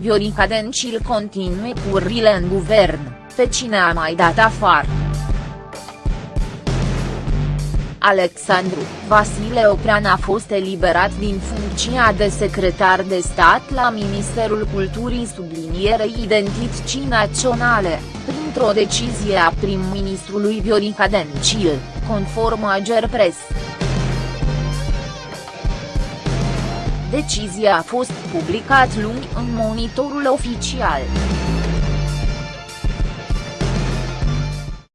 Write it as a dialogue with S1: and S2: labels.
S1: Viorica Dencil continue curile în guvern, pe cine a mai dat afară. Alexandru Vasile Oprean a fost eliberat din funcția de secretar de stat la Ministerul Culturii sublinierei identității naționale, printr-o decizie a prim-ministrului Viorica Dencil, conform Agerpres. Decizia a fost publicat luni în monitorul oficial.